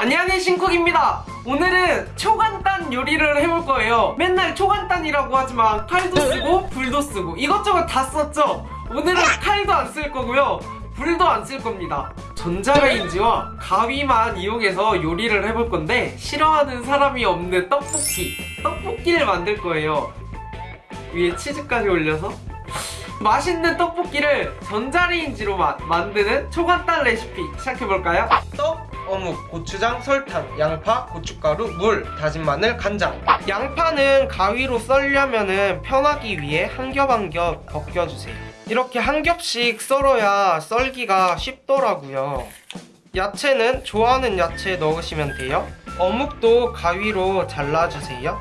안녕하세요 신쿡입니다. 오늘은 초간단 요리를 해볼 거예요. 맨날 초간단이라고 하지만 칼도 쓰고 불도 쓰고 이것저것 다 썼죠? 오늘은 칼도 안 쓸 거고요. 불도 안 쓸 겁니다. 전자레인지와 가위만 이용해서 요리를 해볼 건데 싫어하는 사람이 없는 떡볶이 떡볶이를 만들 거예요. 위에 치즈까지 올려서 맛있는 떡볶이를 전자레인지로 마- 만드는 초간단 레시피 시작해볼까요? 떡, 어묵, 고추장, 설탕, 양파, 고춧가루, 물, 다진 마늘, 간장. 양파는 가위로 썰려면 편하기 위해 한 겹 한 겹 벗겨주세요. 이렇게 한 겹씩 썰어야 썰기가 쉽더라고요. 야채는 좋아하는 야채 넣으시면 돼요. 어묵도 가위로 잘라주세요.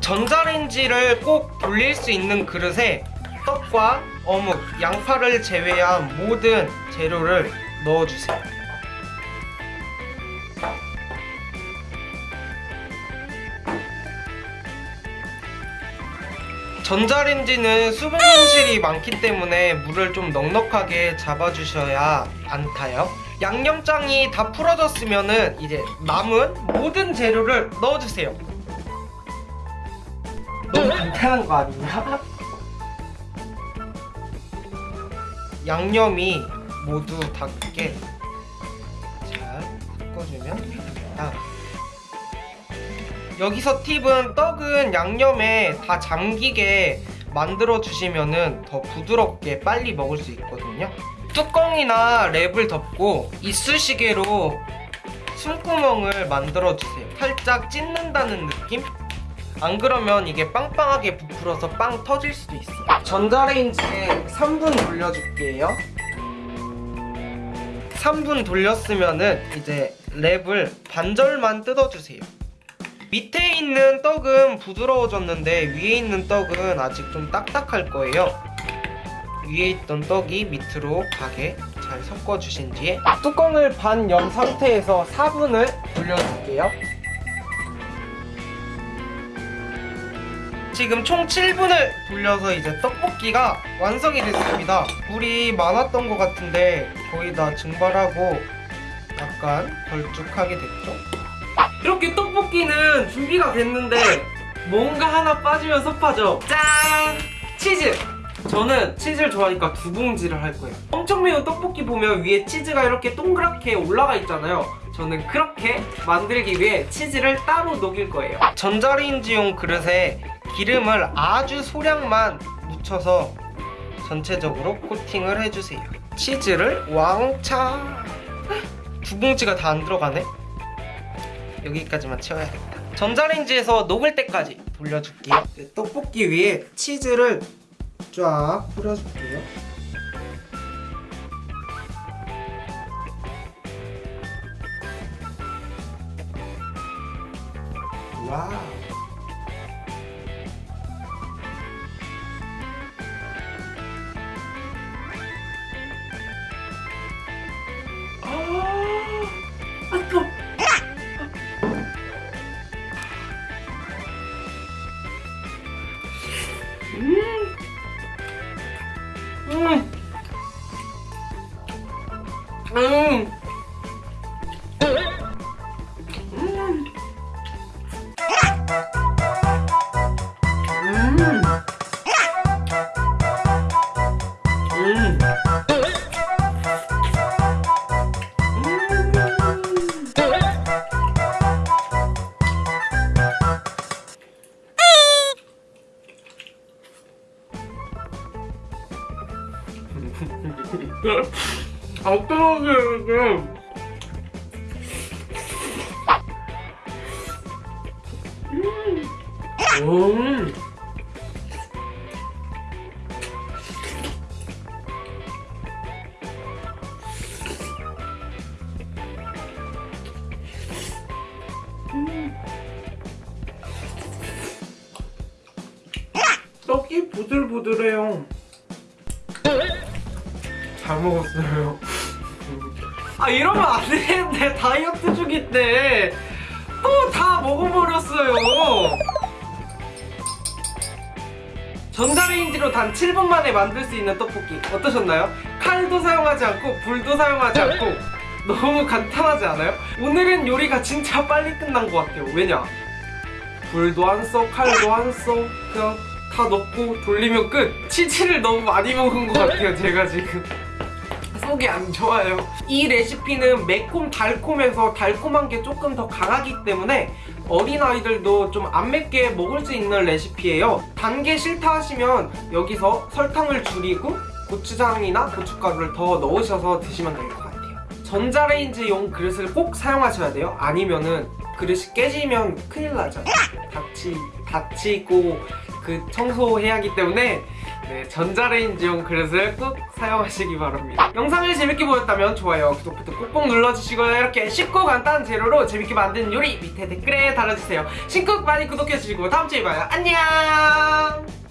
전자레인지를 꼭 돌릴 수 있는 그릇에 떡과 어묵, 양파를 제외한 모든 재료를 넣어주세요. 전자레인지는 수분 손실이 많기 때문에 물을 좀 넉넉하게 잡아주셔야 안 타요. 양념장이 다 풀어졌으면 이제 남은 모든 재료를 넣어주세요. 너무 간단한 거 아니냐? 양념이 모두 닿게 잘 섞어주면 아. 여기서 팁은 떡은 양념에 다 잠기게 만들어 주시면은 더 부드럽게 빨리 먹을 수 있거든요 뚜껑이나 랩을 덮고 이쑤시개로 숨구멍을 만들어 주세요 살짝 찢는다는 느낌? 안 그러면 이게 빵빵하게 부풀어서 빵 터질 수도 있어. 전자레인지에 3분 돌려줄게요. 3분 돌렸으면 은 이제 랩을 반절만 뜯어주세요. 밑에 있는 떡은 부드러워졌는데 위에 있는 떡은 아직 좀 딱딱할 거예요. 위에 있던 떡이 밑으로 가게 잘 섞어주신 뒤에 뚜껑을 반 연 상태에서 4분을 돌려줄게요 지금 총 7분을 돌려서 이제 떡볶이가 완성이 됐습니다. 물이 많았던 것 같은데 거의 다 증발하고 약간 걸쭉하게 됐죠? 이렇게 떡볶이는 준비가 됐는데 뭔가 하나 빠지면 섭하죠? 짠! 치즈! 저는 치즈를 좋아하니까 두 봉지를 할 거예요. 엄청 매운 떡볶이 보면 위에 치즈가 이렇게 동그랗게 올라가 있잖아요. 저는 그렇게 만들기 위해 치즈를 따로 녹일 거예요. 전자레인지용 그릇에 기름을 아주 소량만 묻혀서 전체적으로 코팅을 해주세요. 치즈를 왕창! 두 봉지가 다 안 들어가네? 여기까지만 채워야겠다. 전자레인지에서 녹을 때까지 돌려줄게요. 네, 떡볶이 위에 치즈를 쫙 뿌려줄게요. 와우 음. 음. 음. 음. 어떡하게 이게 음. 떡이 부들부들해요. 잘 먹었어요. 아 이러면 안 되는데 다이어트 중인데 또 다 먹어버렸어요. 전자레인지로 단 7분 만에 만들 수 있는 떡볶이 어떠셨나요? 칼도 사용하지 않고 불도 사용하지 않고 너무 간단하지 않아요? 오늘은 요리가 진짜 빨리 끝난 것 같아요 왜냐? 불도 안 써, 칼도 안 써, 그냥 다 넣고 돌리면 끝. 치즈를 너무 많이 먹은 것 같아요, 제가 지금. 속이 안 좋아요. 이 레시피는 매콤 달콤해서 달콤한 게 조금 더 강하기 때문에 어린아이들도 좀 안 맵게 먹을 수 있는 레시피예요. 단 게 싫다 하시면 여기서 설탕을 줄이고 고추장이나 고춧가루를 더 넣으셔서 드시면 될 것 같아요. 전자레인지용 그릇을 꼭 사용하셔야 돼요. 아니면은 그릇이 깨지면 큰일 나죠. 다치, 다치고 그 청소해야 하기 때문에 네, 전자레인지용 그릇을 꼭 사용하시기 바랍니다. 영상을 재밌게 보셨다면 좋아요, 구독 버튼 꼭꼭 눌러주시고요. 이렇게 쉽고 간단한 재료로 재밌게 만든 요리 밑에 댓글에 달아주세요. 신곡 많이 구독해주시고 다음 주에 봐요. 안녕!